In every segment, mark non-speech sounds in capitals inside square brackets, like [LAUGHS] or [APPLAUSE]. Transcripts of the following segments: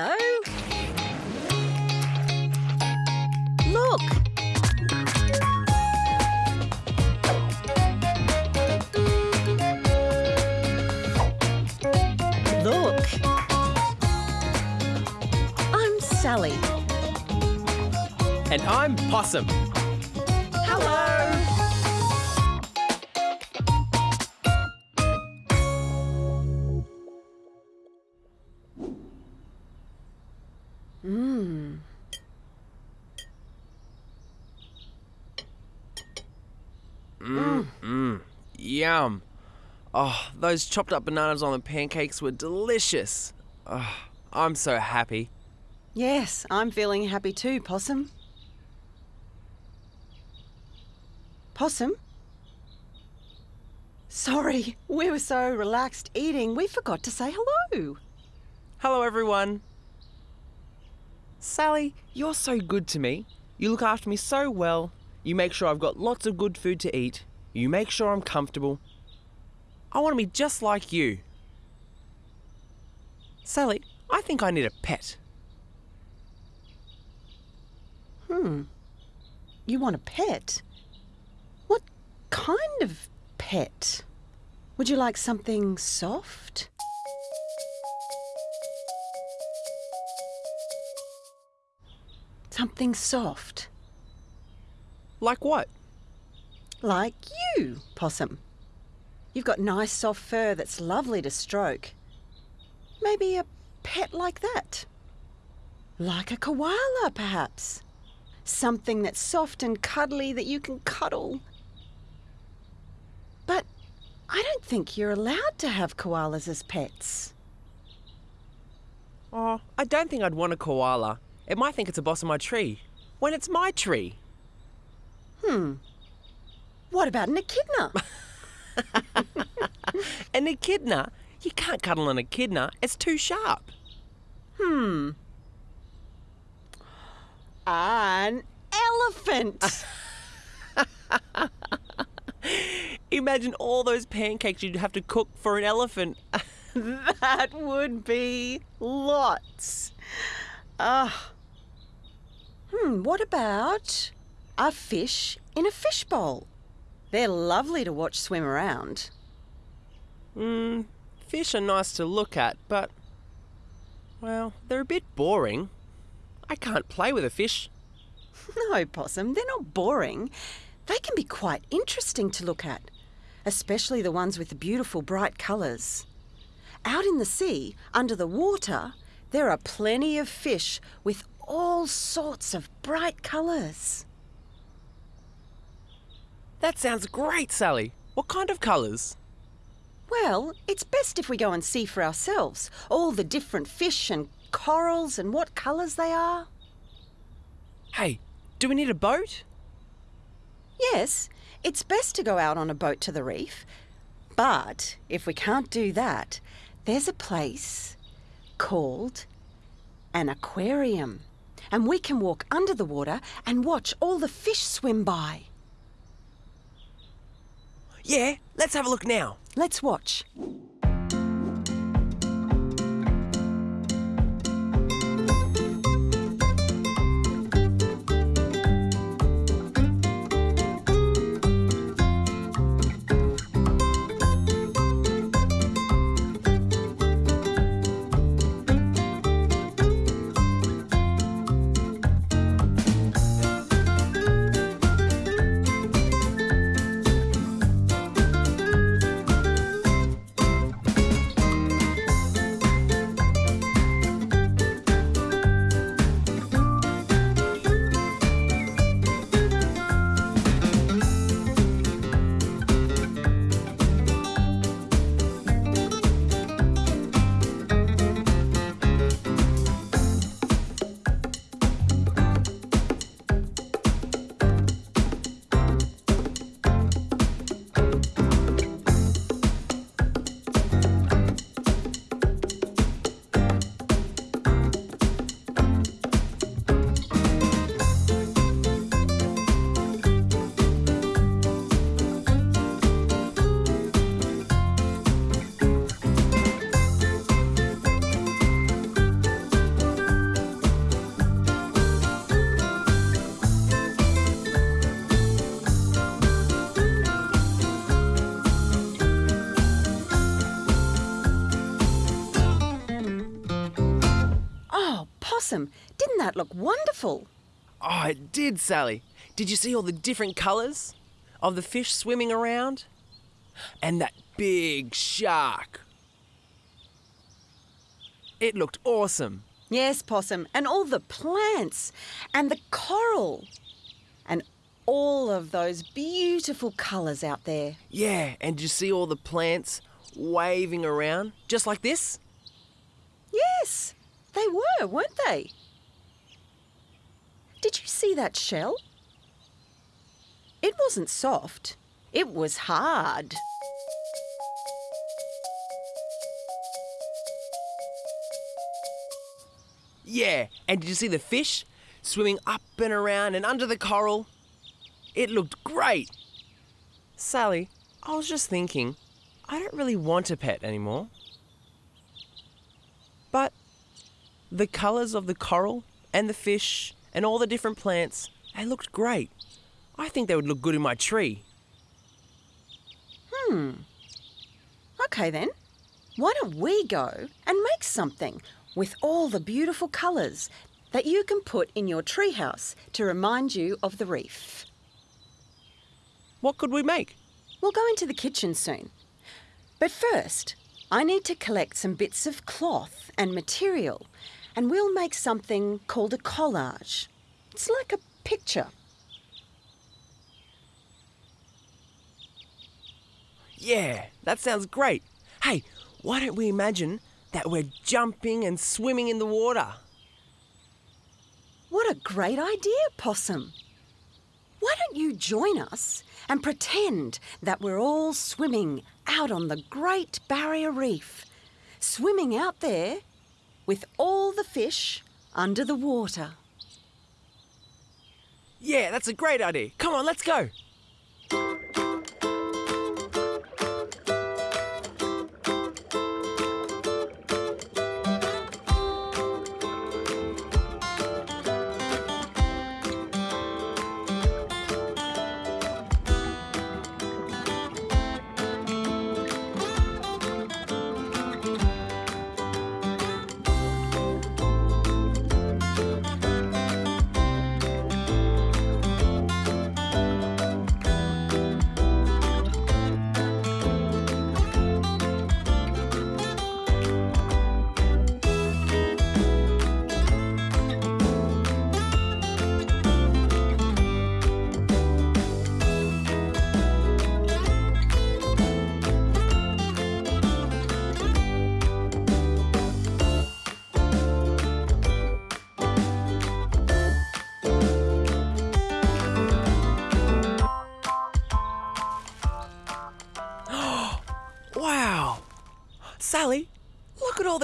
Hello. Look. Look. I'm Sally. And I'm Possum. Mm. Mm. Yum. Oh, those chopped up bananas on the pancakes were delicious. Oh, I'm so happy. Yes, I'm feeling happy too, Possum. Possum? Sorry, we were so relaxed eating, we forgot to say hello. Hello, everyone. Sally, you're so good to me. You look after me so well. You make sure I've got lots of good food to eat. You make sure I'm comfortable. I want to be just like you. Sally, I think I need a pet. Hmm. You want a pet? What kind of pet? Would you like something soft? Something soft. Like what? Like you, Possum. You've got nice soft fur that's lovely to stroke. Maybe a pet like that. Like a koala, perhaps. Something that's soft and cuddly that you can cuddle. But I don't think you're allowed to have koalas as pets. Oh, I don't think I'd want a koala. It might think it's a boss of my tree. When it's my tree. Hmm. What about an echidna? [LAUGHS] An echidna? You can't cuddle an echidna. It's too sharp. hmm. An elephant. [LAUGHS] Imagine all those pancakes you'd have to cook for an elephant. [LAUGHS] That would be lots. Ah. hmm, what about a fish in a fishbowl? They're lovely to watch swim around. Hmm, fish are nice to look at, but. Well, they're a bit boring. I can't play with a fish. [LAUGHS] No, Possum, they're not boring. They can be quite interesting to look at, especially the ones with the beautiful bright colours. Out in the sea, under the water, there are plenty of fish with all sorts of bright colours. That sounds great, Sally. What kind of colours? Well, it's best if we go and see for ourselves all the different fish and corals and what colours they are. Hey, do we need a boat? Yes, it's best to go out on a boat to the reef. But if we can't do that, there's a place called an aquarium. And we can walk under the water and watch all the fish swim by. Yeah, let's have a look now. Let's watch. Possum, didn't that look wonderful? Oh, it did, Sally. Did you see all the different colours of the fish swimming around? And that big shark. It looked awesome. Yes, Possum, and all the plants and the coral and all of those beautiful colours out there. Yeah, and did you see all the plants waving around just like this? Yes, they were, weren't they? Did you see that shell? It wasn't soft, it was hard. Yeah, and did you see the fish swimming up and around and under the coral? It looked great. Sally, I was just thinking, I don't really want a pet anymore. But the colours of the coral and the fish and all the different plants, they looked great. I think they would look good in my tree. Hmm. Okay then. Why don't we go and make something with all the beautiful colours that you can put in your treehouse to remind you of the reef? What could we make? We'll go into the kitchen soon. But first, I need to collect some bits of cloth and material, and we'll make something called a collage. It's like a picture. Yeah, that sounds great. Hey, why don't we imagine that we're jumping and swimming in the water? What a great idea, Possum. Why don't you join us and pretend that we're all swimming out on the Great Barrier Reef? Swimming out there with all the fish under the water. Yeah, that's a great idea. Come on, let's go.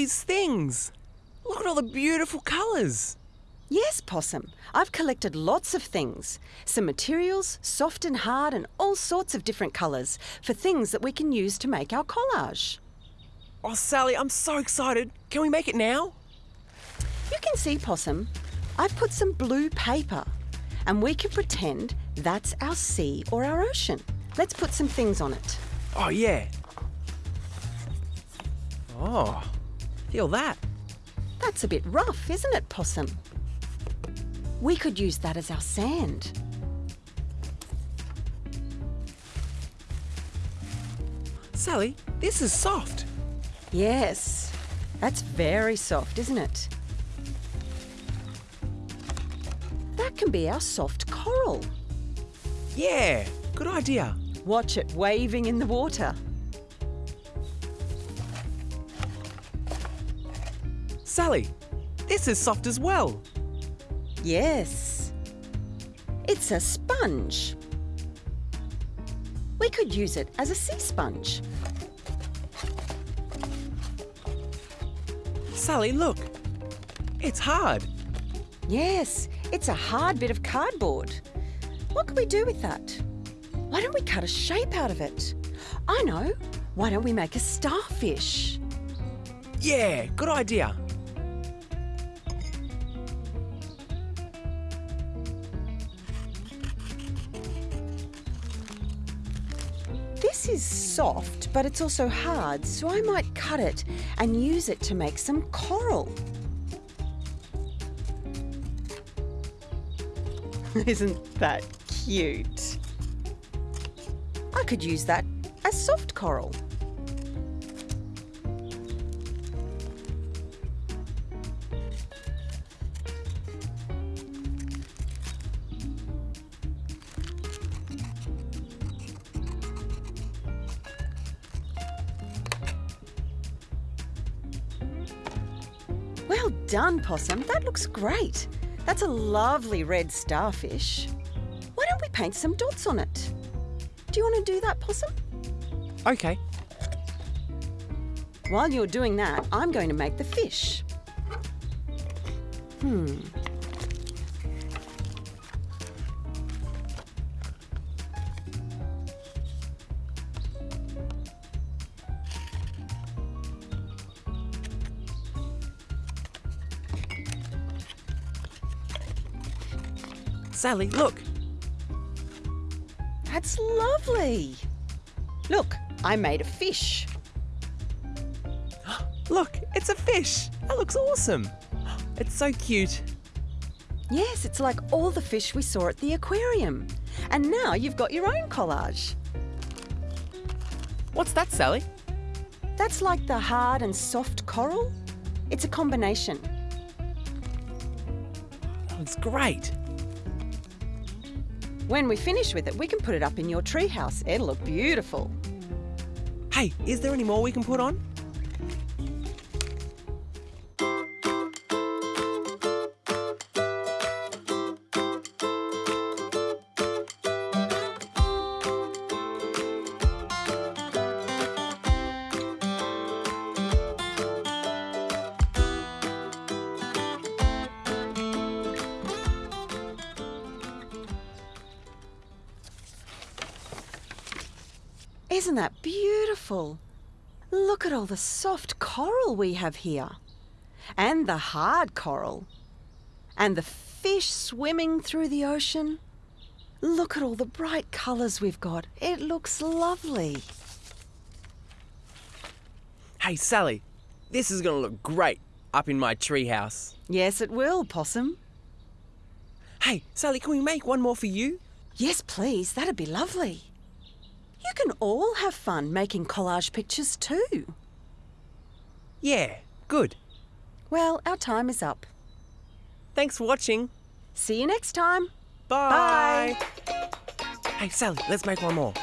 These things. Look at all the beautiful colours. Yes, Possum. I've collected lots of things. Some materials, soft and hard, and all sorts of different colours for things that we can use to make our collage. Oh, Sally, I'm so excited. Can we make it now? You can see, Possum, I've put some blue paper, and we can pretend that's our sea or our ocean. Let's put some things on it. Oh, yeah. Oh, feel that. That's a bit rough, isn't it, Possum? We could use that as our sand. Sally, this is soft. Yes, that's very soft, isn't it? That can be our soft coral. Yeah, good idea. Watch it waving in the water. Sally, this is soft as well. Yes. It's a sponge. We could use it as a sea sponge. Sally, look. It's hard. Yes, it's a hard bit of cardboard. What could we do with that? Why don't we cut a shape out of it? I know. Why don't we make a starfish? Yeah, good idea. soft, but it's also hard, so I might cut it and use it to make some coral. [LAUGHS] Isn't that cute? I could use that as soft coral. Well done, Possum. That looks great. That's a lovely red starfish. Why don't we paint some dots on it? Do you want to do that, Possum? Okay. While you're doing that, I'm going to make the fish. Hmm. Sally, look. That's lovely. Look, I made a fish. [GASPS] Look, it's a fish. That looks awesome. [GASPS] It's so cute. Yes, it's like all the fish we saw at the aquarium. And now you've got your own collage. What's that, Sally? That's like the hard and soft coral. It's a combination. That looks great. When we finish with it, we can put it up in your treehouse. It'll look beautiful. Hey, is there any more we can put on? Isn't that beautiful? Look at all the soft coral we have here. And the hard coral. And the fish swimming through the ocean. Look at all the bright colours we've got. It looks lovely. Hey, Sally, this is going to look great up in my treehouse. Yes, it will, Possum. Hey, Sally, can we make one more for you? Yes, please. That'd be lovely. You can all have fun making collage pictures too. Yeah, good. Well, our time is up. Thanks for watching. See you next time. Bye. Hey, Sally, let's make one more.